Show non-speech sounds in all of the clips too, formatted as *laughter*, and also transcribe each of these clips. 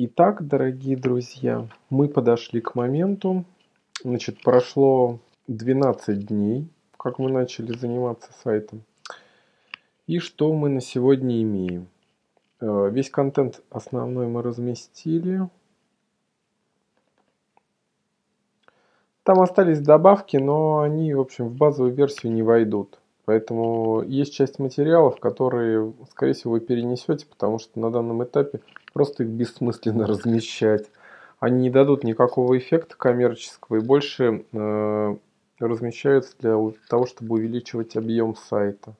Итак, дорогие друзья, мы подошли к моменту. Значит, прошло 12 дней, как мы начали заниматься сайтом. И что мы на сегодня имеем? Э, весь контент основной мы разместили. Там остались добавки, но они, в общем, в базовую версию не войдут. Поэтому есть часть материалов, которые, скорее всего, вы перенесете, потому что на данном этапе просто их бессмысленно *laughs* размещать. Они не дадут никакого эффекта коммерческого и больше э, размещаются для того, чтобы увеличивать объем сайта.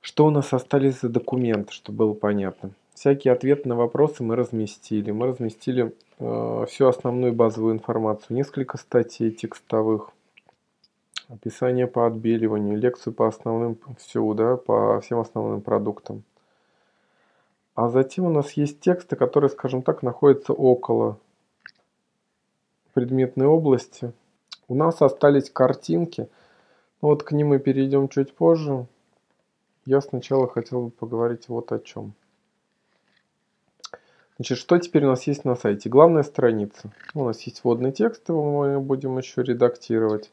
Что у нас остались за документы, чтобы было понятно? Всякие ответы на вопросы мы разместили. Мы разместили э, всю основную базовую информацию, несколько статей текстовых, описание по отбеливанию, лекцию по основным, всю, да, по всем основным продуктам. А затем у нас есть тексты, которые, скажем так, находятся около предметной области. У нас остались картинки. Вот к ним мы перейдем чуть позже. Я сначала хотел бы поговорить вот о чем. Значит, что теперь у нас есть на сайте? Главная страница. У нас есть вводный текст, его мы будем еще редактировать.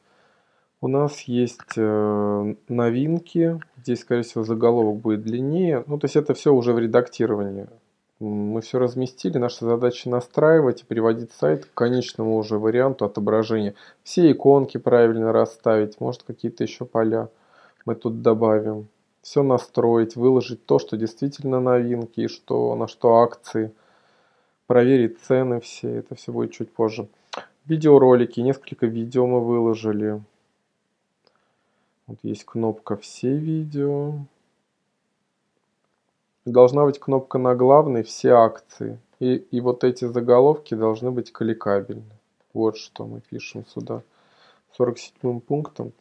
У нас есть э, новинки. Здесь, скорее всего, заголовок будет длиннее. Ну, то есть это все уже в редактировании. Мы все разместили. Наша задача настраивать и приводить сайт к конечному уже варианту отображения. Все иконки правильно расставить. Может, какие-то еще поля мы тут добавим. Все настроить, выложить то, что действительно новинки и что, на что акции. Проверить цены все. Это все будет чуть позже. Видеоролики. Несколько видео мы выложили. Вот есть кнопка «Все видео». Должна быть кнопка на главной «Все акции». И, и вот эти заголовки должны быть кликабельны. Вот что мы пишем сюда. 47 пунктом.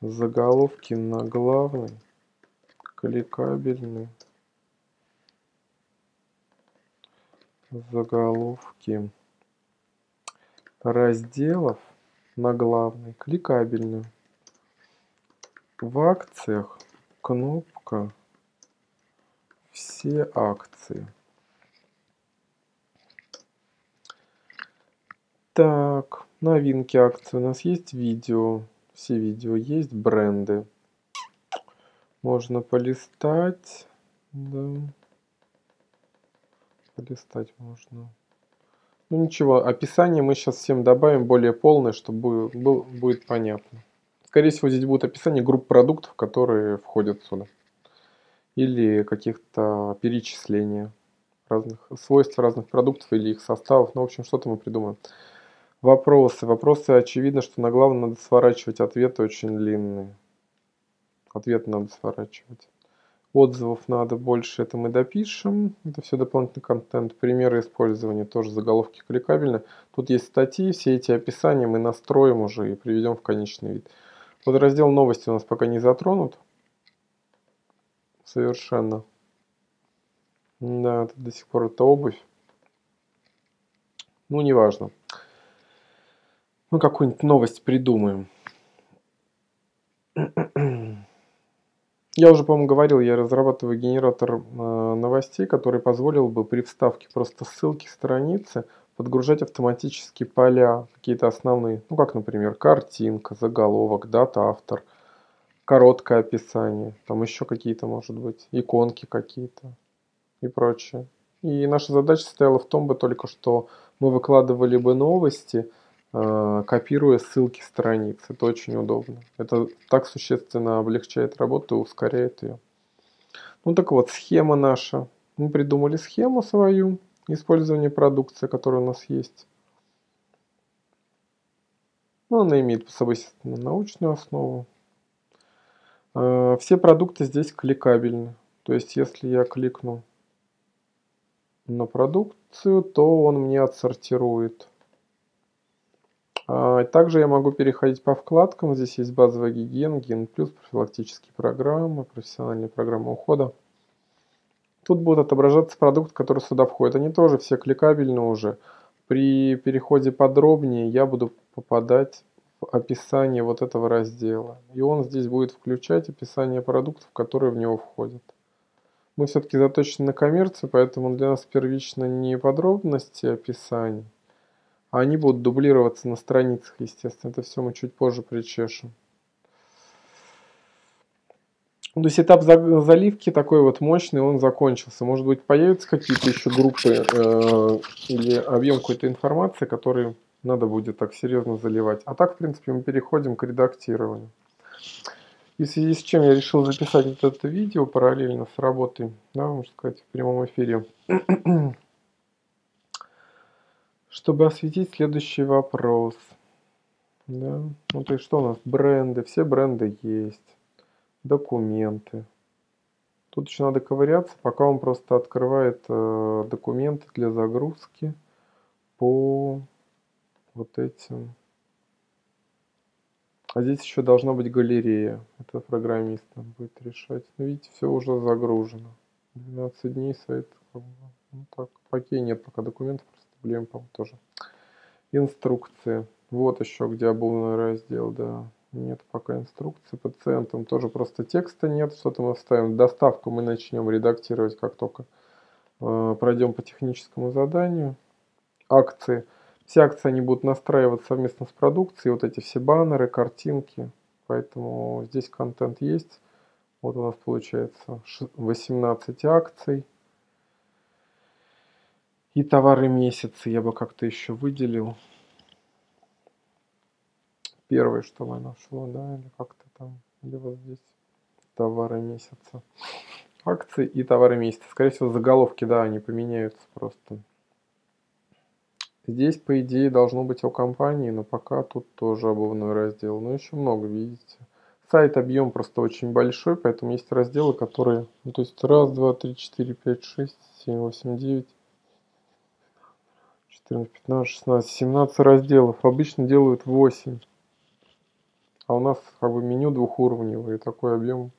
Заголовки на главной кликабельны. Заголовки разделов на главной кликабельны. В акциях кнопка «Все акции». Так, новинки акций. У нас есть видео. Все видео есть, бренды. Можно полистать. Да. Полистать можно. Ну ничего, описание мы сейчас всем добавим более полное, чтобы будет понятно. Скорее всего, здесь будет описание групп продуктов, которые входят сюда. Или каких-то перечисления разных свойств разных продуктов или их составов. Ну, в общем, что-то мы придумаем. Вопросы. Вопросы, очевидно, что на главном надо сворачивать ответы очень длинные. Ответы надо сворачивать. Отзывов надо больше, это мы допишем. Это все дополнительный контент. Примеры использования, тоже заголовки кликабельны. Тут есть статьи, все эти описания мы настроим уже и приведем в конечный вид. Вот раздел новости у нас пока не затронут. Совершенно. Да, это до сих пор это обувь. Ну, неважно. Мы какую-нибудь новость придумаем. Я уже, по-моему, говорил, я разрабатываю генератор э, новостей, который позволил бы при вставке просто ссылки страницы подгружать автоматически поля, какие-то основные, ну как, например, картинка, заголовок, дата, автор, короткое описание, там еще какие-то, может быть, иконки какие-то и прочее. И наша задача состояла в том бы только, что мы выкладывали бы новости, э, копируя ссылки страниц. Это очень удобно. Это так существенно облегчает работу и ускоряет ее. Ну так вот, схема наша. Мы придумали схему свою использование продукции, которая у нас есть. Ну, она имеет по собой научную основу. А, все продукты здесь кликабельны. То есть, если я кликну на продукцию, то он мне отсортирует. А, также я могу переходить по вкладкам. Здесь есть базовая гигиена, ген плюс, профилактические программы, профессиональные программы ухода. Тут будут отображаться продукты, которые сюда входят. Они тоже все кликабельны уже. При переходе подробнее я буду попадать в описание вот этого раздела. И он здесь будет включать описание продуктов, которые в него входят. Мы все-таки заточены на коммерцию, поэтому для нас первично не подробности описаний, а они будут дублироваться на страницах, естественно. Это все мы чуть позже причешем. То есть этап заливки такой вот мощный, он закончился. Может быть появятся какие-то еще группы э, или объем какой-то информации, который надо будет так серьезно заливать. А так, в принципе, мы переходим к редактированию. И в связи с чем я решил записать вот это видео параллельно с работой, да, можно сказать, в прямом эфире, *clears throat* чтобы осветить следующий вопрос. Да? Ну, то есть, что у нас? Бренды. Все бренды есть. Документы. Тут еще надо ковыряться, пока он просто открывает э, документы для загрузки по вот этим. А здесь еще должна быть галерея. Это программист будет решать. Но видите, все уже загружено. 12 дней сайт. Ну так, окей, нет пока документов, просто проблем, по тоже. Инструкции. Вот еще где обувной раздел, да. Нет пока инструкции. Пациентам тоже просто текста нет. Что-то мы вставим. Доставку мы начнем редактировать, как только э, пройдем по техническому заданию. Акции. Все акции они будут настраиваться совместно с продукцией. Вот эти все баннеры, картинки. Поэтому здесь контент есть. Вот у нас получается 18 акций. И товары месяца я бы как-то еще выделил первое, что мы нашло, да, или как-то там, или вот здесь товары месяца. Акции и товары месяца. Скорее всего, заголовки, да, они поменяются просто. Здесь, по идее, должно быть о компании, но пока тут тоже обувной раздел. Но еще много, видите. Сайт объем просто очень большой, поэтому есть разделы, которые... Ну, то есть раз, два, три, четыре, пять, шесть, семь, восемь, девять, 14, 15, 16, 17 разделов. Обычно делают 8. А у нас как бы меню двухуровневое, такой объем.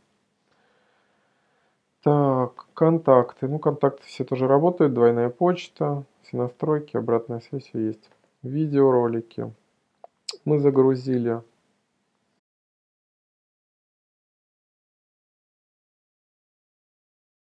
Так, контакты. Ну, контакты все тоже работают. Двойная почта, все настройки, обратная связь есть. Видеоролики. Мы загрузили